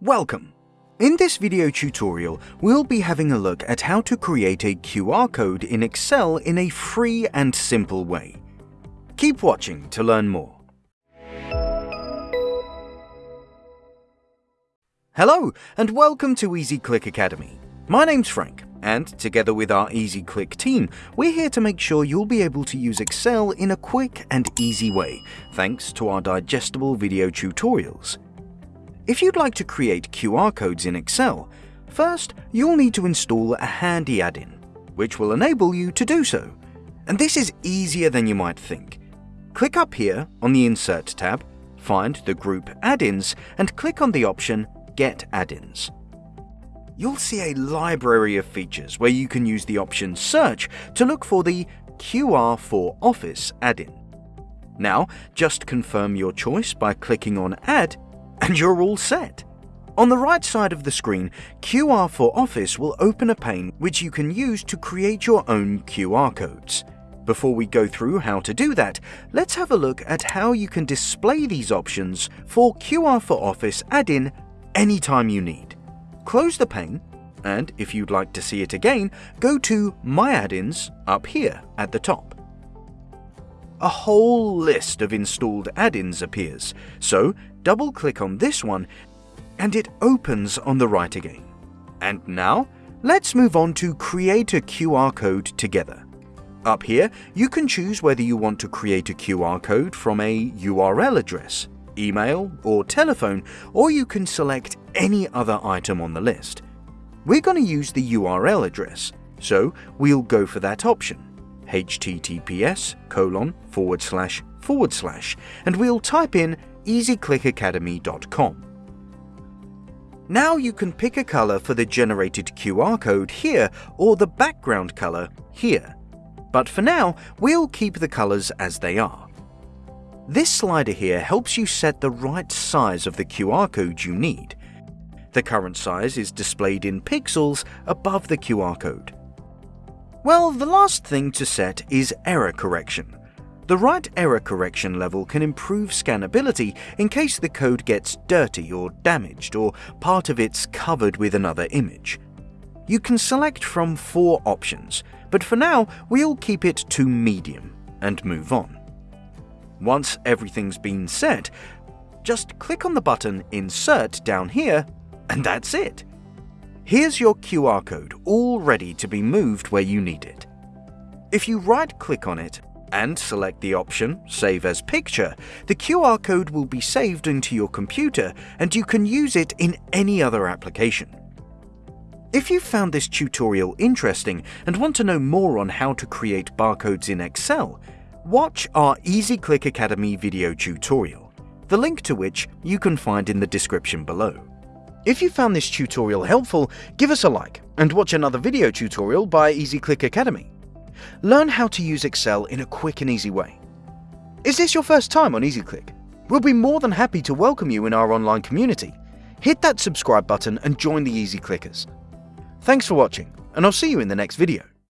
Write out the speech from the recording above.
Welcome! In this video tutorial, we'll be having a look at how to create a QR code in Excel in a free and simple way. Keep watching to learn more. Hello, and welcome to EasyClick Academy. My name's Frank, and together with our EasyClick team, we're here to make sure you'll be able to use Excel in a quick and easy way, thanks to our digestible video tutorials. If you'd like to create QR codes in Excel, first you'll need to install a handy add-in, which will enable you to do so. And this is easier than you might think. Click up here on the Insert tab, find the group Add-ins, and click on the option Get Add-ins. You'll see a library of features where you can use the option Search to look for the QR for Office add-in. Now, just confirm your choice by clicking on Add and you're all set. On the right side of the screen, QR for Office will open a pane which you can use to create your own QR codes. Before we go through how to do that, let's have a look at how you can display these options for QR for Office add-in anytime you need. Close the pane, and if you'd like to see it again, go to My Add-ins up here at the top a whole list of installed add-ins appears, so double-click on this one and it opens on the right again. And now, let's move on to create a QR code together. Up here, you can choose whether you want to create a QR code from a URL address, email or telephone, or you can select any other item on the list. We're going to use the URL address, so we'll go for that option https colon forward slash forward slash and we'll type in easyclickacademy.com. Now you can pick a color for the generated QR code here or the background color here. But for now, we'll keep the colors as they are. This slider here helps you set the right size of the QR code you need. The current size is displayed in pixels above the QR code. Well, the last thing to set is error correction. The right error correction level can improve scannability in case the code gets dirty or damaged or part of it's covered with another image. You can select from four options, but for now we'll keep it to medium and move on. Once everything's been set, just click on the button Insert down here and that's it. Here's your QR code all ready to be moved where you need it. If you right-click on it and select the option Save as Picture, the QR code will be saved into your computer and you can use it in any other application. If you found this tutorial interesting and want to know more on how to create barcodes in Excel, watch our EasyClick Academy video tutorial, the link to which you can find in the description below. If you found this tutorial helpful, give us a like and watch another video tutorial by EasyClick Academy. Learn how to use Excel in a quick and easy way. Is this your first time on EasyClick? We'll be more than happy to welcome you in our online community. Hit that subscribe button and join the Easy Clickers. Thanks for watching, and I'll see you in the next video.